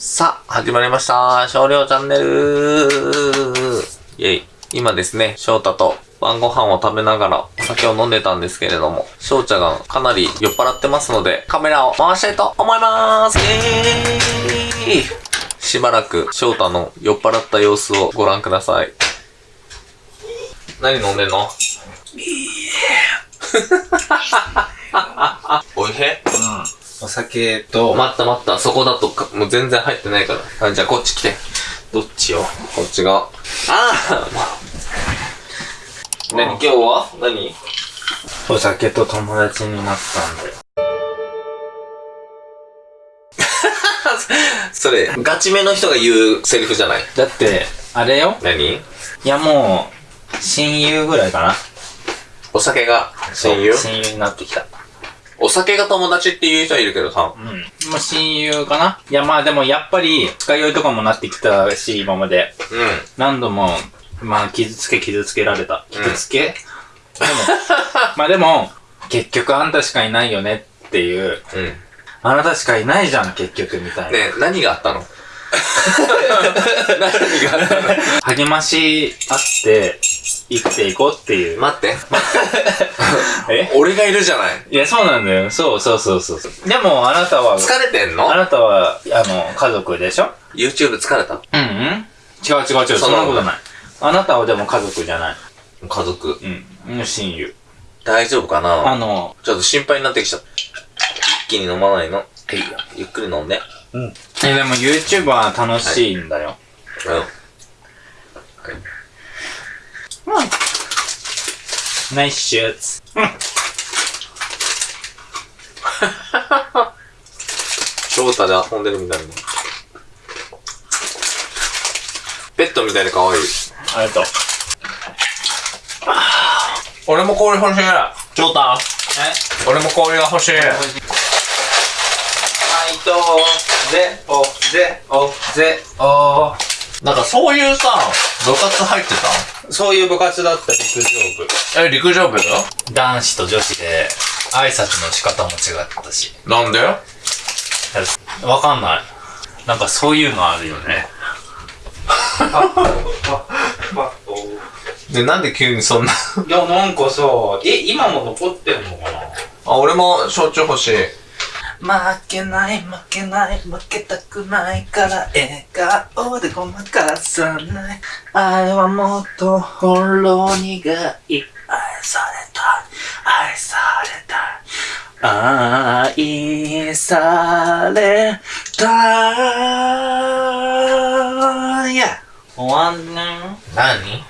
さあ、始まりました。少量チャンネル。イェイ。今ですね、翔太と晩ご飯を食べながらお酒を飲んでたんですけれども、翔ちゃんがかなり酔っ払ってますので、カメラを回したいと思います。イェーイ。しばらく翔太の酔っ払った様子をご覧ください。何飲んでんの？おいへお酒と、待った待った、そこだとかもう全然入ってないから。あじゃあこっち来て。どっちよ？こっちが。ああ何？今日は？何？お酒と友達になったんだよ。それ、ガチめの人が言うセリフじゃない？だって、あれよ何？いやもう、親友ぐらいかな。お酒が親友？親友になってきた。お酒が友達って言う人はいるけどさ。うん。もう親友かな？いやまあでもやっぱり、使い酔いとかもなってきたし、今まで。う何度も、まあ傷つけ傷つけられた。傷つけ、でも、まあでも、結局あんたしかいないよねっていう、ん。うん。あなたしかいないじゃん、結局みたいな。ねえ何があったの？何があったの？励まし合って、生きていこうっていう。待って。え？俺がいるじゃない。いや、そうなんだよ。そうそうそうそう。でも、あなたは、疲れてんの？あなたは、あの、家族でしょ ?YouTube 疲れた？うんうん。違う違う違う、そんなことない。あなたはでも家族じゃない。家族。うん。親友。大丈夫かあなの、ちょっと心配になってきちゃった。一気に飲まないの？いいよ。ゆっくり飲んで。うん。え、でも YouTube は楽しいんだよ。うん。ナイスシューツ。うん。翔太で遊んでるみたいな。ペットみたいで可愛い。ありがとう。俺も氷欲しい。翔太え？俺も氷が欲しい。はい、どうぜ、お、ぜ、お、ぜ、お。なんかそういうさ、部活入ってそういう部活だった陸上部。たえ、陸上部男子と女子で挨拶の仕方も違ったし。なんで？わかんない。なんかそういうのあるよね。で、なんで急にそんな？いや、なんかさ、え、今も残ってんのかな？あ、俺も焼酎欲しい。負けない負けない負けたくないから笑顔でごまかさない。愛はもっとほろ苦い愛された。愛された。愛された。いや終わんね何？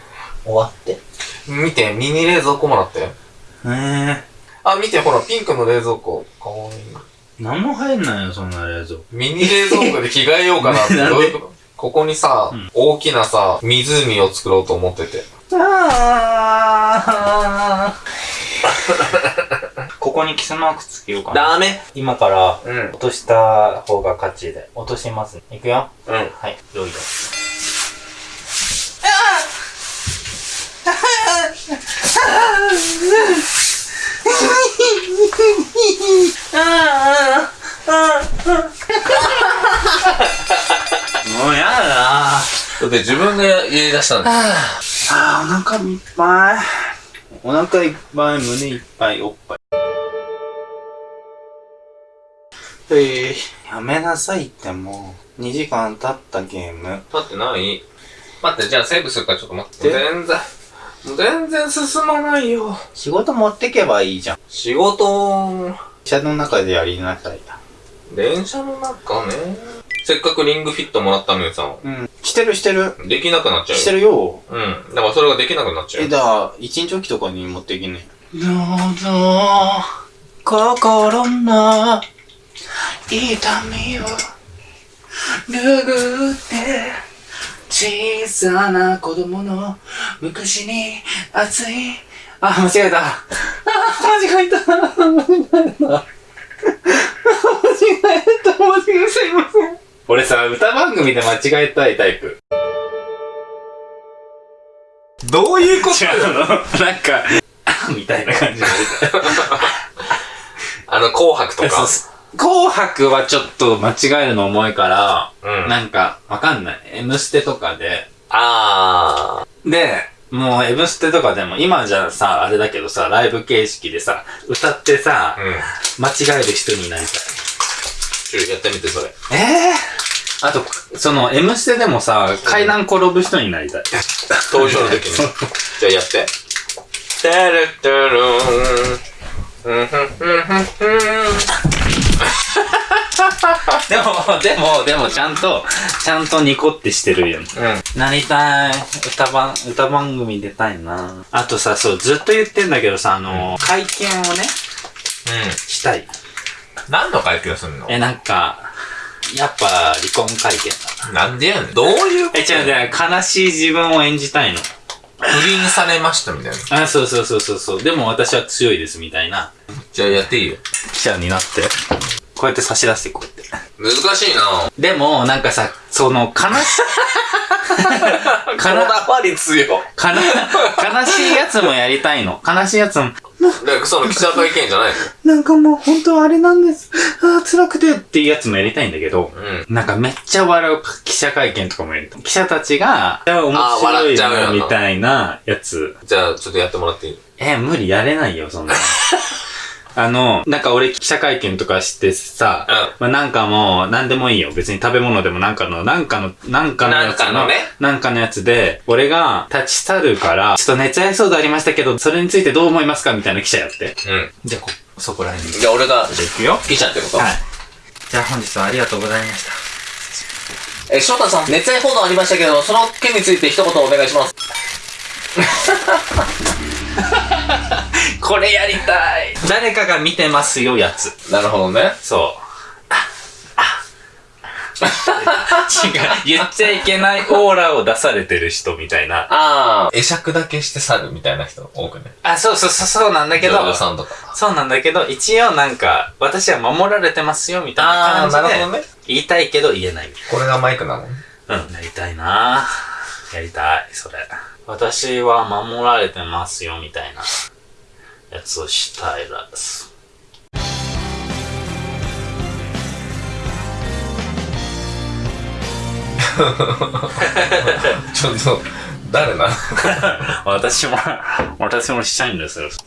終わって。見て、ミニ冷蔵庫もらったよ。ええあ、見て、ほら、ピンクの冷蔵庫。かわいい。何も入んないよそんな冷蔵庫ミニ冷蔵庫で着替えようかなって。どういうこと？ここにさ、うん大きなさ、湖を作ろうと思ってて。あここにキスマークつけようかな。ダメ今からうん。落とした方が勝ちで。落とします。いくよ。うん。はい、よいよ。だって自分で言い出したんだよ。あーお腹いっぱい。お腹いっぱい、胸いっぱい、おっぱい。えー、やめなさいってもう、2時間経ったゲーム。だってない待って、じゃあセーブするからちょっと待って。全然、全然進まないよ。仕事持ってけばいいじゃん。仕事、車の中でやりなさい。電車の中ね。せっかくリングフィットもらったのにさ、うん。してるしてる。できなくなっちゃうよ。してるよ。うん。だからそれができなくなっちゃうえ、よ。だから、一日おきとかに持ってきね。どうぞ、心の痛みを拭って、小さな子供の昔に熱い、あ、間違えた。あ、間違えた。間違えた。間違えた。間違えた。すいません。俺さ、歌番組で間違えたいタイプ。どういうこと？違うのなんか、みたいな感じで。あの、紅白とか。紅白はちょっと間違えるの重いから、うんなんか、わかんない。M ステとかで、あで、もう M ステとかでも、今じゃさ、あれだけどさ、ライブ形式でさ、歌ってさー。、うん。間違える人になりたい。やってみて、それ。ええあと、その、M ステでもさ、階段転ぶ人になりたい。登場の時に。じゃあやって。タルタルーんふんふんふんふんでも、でも、でも、ちゃんと、ちゃんとニコってしてるよ。うん。なりたい。歌番、歌番組出たいな。あとさ、そう、ずっと言ってんだけどさ、あの、会見をね、したい。うん。何の会見すんの？え、なんか、やっぱ、離婚会見だ。なんでやねん。どういうこと？え、違う違う、悲しい自分を演じたいの。不倫されましたみたいな。あ、そうそうそうそうそう。でも私は強いです、みたいな。じゃあやっていいよ。記者になって。こうやって差し出して、こうやって。難しいなでも、なんかさ、その、悲し、こだわり強い。かな、悲しいやつもやりたいの。悲しいやつも、だからその記者会見じゃないの？なんかもう本当あれなんです。ああ、辛くてっていうやつもやりたいんだけど、うん。なんかめっちゃ笑う記者会見とかもやりたい。記者たちが、面白笑っいみたいなやつ。じゃあちょっとやってもらっていい？え、無理やれないよ、そんなの。あの、なんか俺記者会見とかしてさ、うんまあなんかもう、なんでもいいよ。別に食べ物でもなんかの、なんかの、なんかのやつなんかのねなんかのやつで、俺が立ち去るから、ちょっと熱愛騒動ありましたけど、それについてどう思いますかみたいな記者やって。うん。じゃあこ、そこら辺に。じゃあ俺がじゃあ行くよ。記者ってことはい。じゃあ本日はありがとうございました。え、翔太さん、熱愛報道ありましたけど、その件について一言お願いします。これやりたい誰かが見てますよ、やつ。なるほどね。そう。違う。言っちゃいけないオーラを出されてる人みたいな。ああ。会釈だけして去るみたいな人多くね。あ、そうそうそう、そうなんだけど女優、さんとか。そうなんだけど、一応なんか、私は守られてますよ、みたいなあーなるほ感じで、どね。言いたいけど言えない。これがマイクなの？うん、やりたいなやりたい、それ。私は守られてますよ、みたいなやつをしたいです。ちょっと、誰なの？私も、私もしたいんですよ。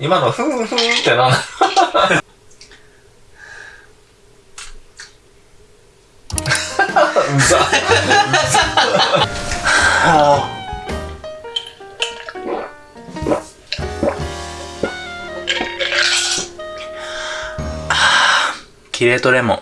今のふんふんってなキレートレモン。